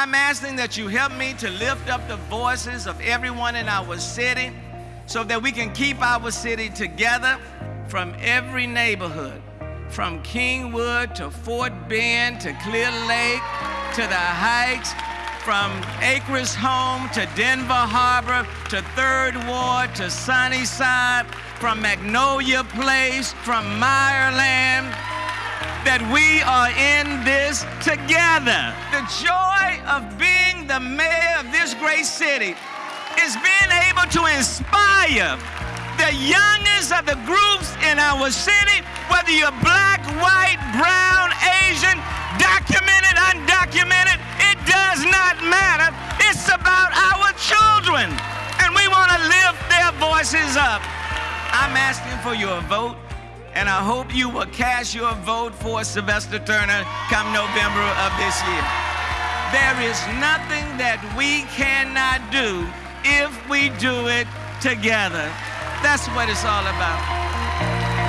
I'm asking that you help me to lift up the voices of everyone in our city so that we can keep our city together from every neighborhood, from Kingwood to Fort Bend to Clear Lake to the Heights, from Acres Home to Denver Harbor to Third Ward to Sunnyside, from Magnolia Place, from Meyerland, that we are in this together. The joy of being the mayor of this great city is being able to inspire the youngest of the groups in our city, whether you're black, white, brown, Asian, documented, undocumented, it does not matter. It's about our children, and we want to lift their voices up. I'm asking for your vote and I hope you will cast your vote for Sylvester Turner come November of this year. There is nothing that we cannot do if we do it together. That's what it's all about.